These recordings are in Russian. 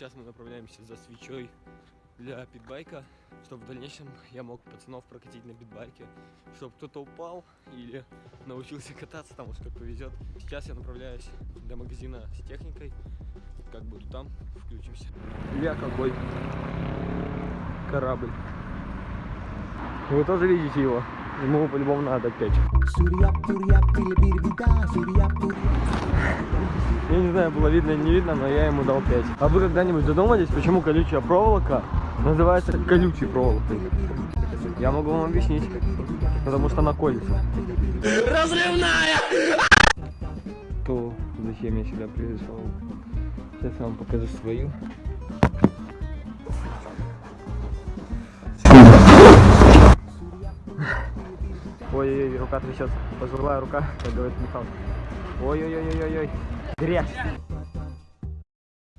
Сейчас мы направляемся за свечой для питбайка, чтобы в дальнейшем я мог пацанов прокатить на питбайке, чтобы кто-то упал или научился кататься, там уж как повезет. Сейчас я направляюсь до магазина с техникой, как буду там, включимся. Я какой корабль. Вы тоже видите его? Ему по-любому надо петь. Я не знаю, было видно или не видно, но я ему дал 5. А вы когда-нибудь задумались, почему колючая проволока называется колючей проволокой? Я могу вам объяснить. Потому что она колется. Разрывная! То зачем я сюда пришел? Сейчас я вам покажу свою. Ой-ой-ой, рука трясется. Пожилая рука, как говорит Михаил. Ой-ой-ой-ой-ой. Грязь.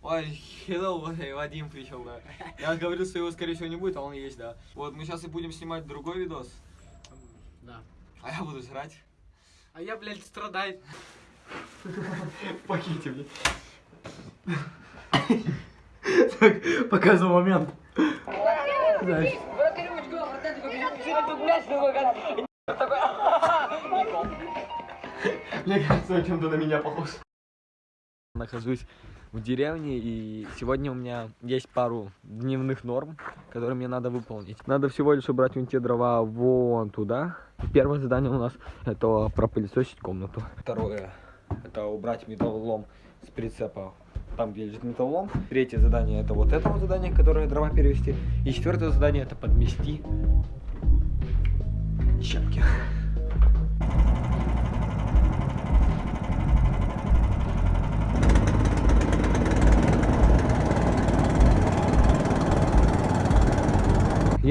Ой, hello, Вадим пришел, да. Я говорил, что его, скорее всего, не будет, а он есть, да. Вот, мы сейчас и будем снимать другой видос. Да. А я буду жрать. А я, блядь, страдать. В пакете, блядь. Так, показывай момент. Знаешь. Мне кажется, он чем-то на меня похож. Нахожусь в деревне, и сегодня у меня есть пару дневных норм, которые мне надо выполнить. Надо всего лишь убрать вон те дрова вон туда. Первое задание у нас это пропылесосить комнату. Второе это убрать металлолом с прицепа там, где лежит металлолом. Третье задание это вот это вот задание, которое дрова перевести. И четвертое задание это подмести щепки.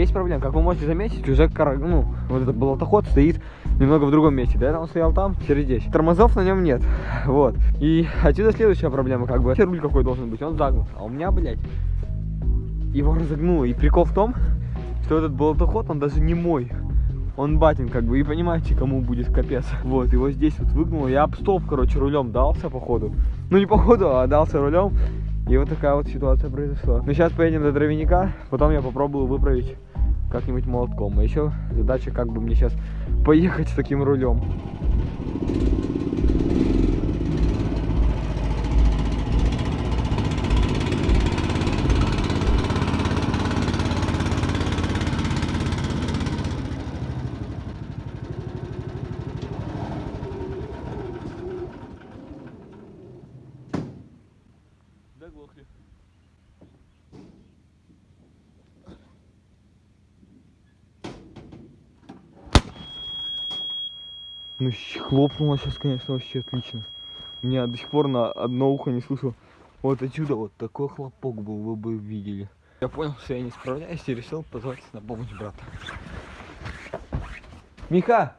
Есть проблема, как вы можете заметить, уже кар... ну, вот этот болотоход стоит немного в другом месте. Этого он стоял там, теперь здесь. Тормозов на нем нет. Вот. И отсюда следующая проблема, как бы. Руль какой должен быть, он загнут. А у меня, блядь, его разогнуло. И прикол в том, что этот болотоход, он даже не мой. Он батин, как бы, и понимаете, кому будет капец. Вот, его здесь вот выгнуло. Я об столб, короче, рулем дался, походу. Ну, не походу, а дался рулем. И вот такая вот ситуация произошла. Ну, сейчас поедем до дровяника, потом я попробую выправить как-нибудь молотком. А еще задача, как бы мне сейчас поехать с таким рулем. Ну, хлопнуло сейчас, конечно, вообще отлично. Меня до сих пор на одно ухо не слышу. Вот отсюда вот такой хлопок был, вы бы видели. Я понял, что я не справляюсь и решил позвать на помощь брата. Миха!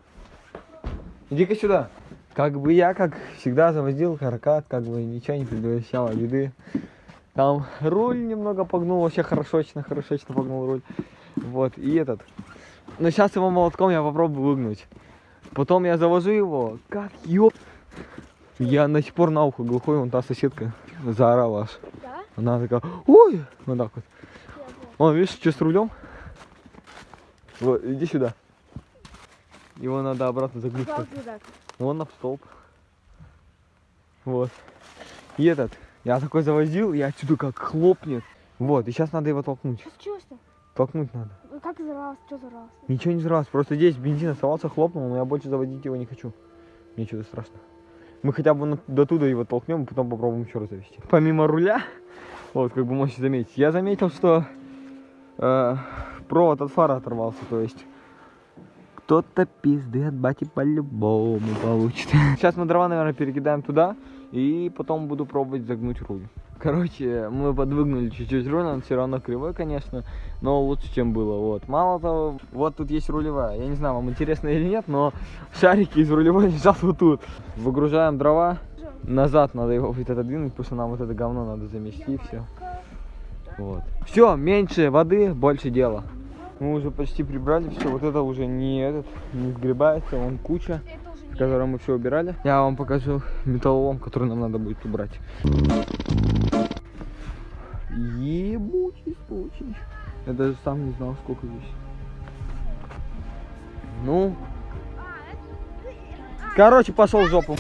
Иди-ка сюда. Как бы я, как всегда, завозил каркат, как бы ничего не предвещало беды. Там руль немного погнул, вообще хорошочно, хорошочно погнул руль. Вот, и этот. Но сейчас его молотком я попробую выгнуть. Потом я завожу его, как ёп. Я до сих пор на ухо глухой, вон та соседка заорала аж. Да? Она такая, ой, вот так вот. Я. Вон, видишь, что с рулем? Вот, иди сюда. Его надо обратно туда? Вон на столб. Вот. И этот, я такой завозил, и отсюда как хлопнет. Вот, и сейчас надо его толкнуть. Случилось-то? Толкнуть надо. Ну, Как взорвалось? Что взорвалось? Ничего не взорвалось, просто здесь бензин оставался, хлопнул, но я больше заводить его не хочу. Мне что-то страшно. Мы хотя бы до туда его толкнем, потом попробуем еще раз завести. Помимо руля, вот, как бы можете заметить, я заметил, что э, провод от фара оторвался, то есть кто-то пизды от бати по-любому получит. Сейчас мы дрова, наверное, перекидаем туда, и потом буду пробовать загнуть руль. Короче, мы подвыгнули чуть-чуть руль, он все равно кривой, конечно, но лучше, чем было. Вот. Мало того, вот тут есть рулевая. Я не знаю, вам интересно или нет, но шарики из рулевой лежат вот тут. Выгружаем дрова, назад надо его вот это двинуть, потому что нам вот это говно надо замести, все. Вот. Все, меньше воды, больше дела. Мы уже почти прибрали все, вот это уже не этот, не сгребается, вон куча, в которой мы все убирали. Я вам покажу металлолом, который нам надо будет убрать. Ебучий случай. Я даже сам не знал, сколько здесь. Ну. Короче, пошел в жопу.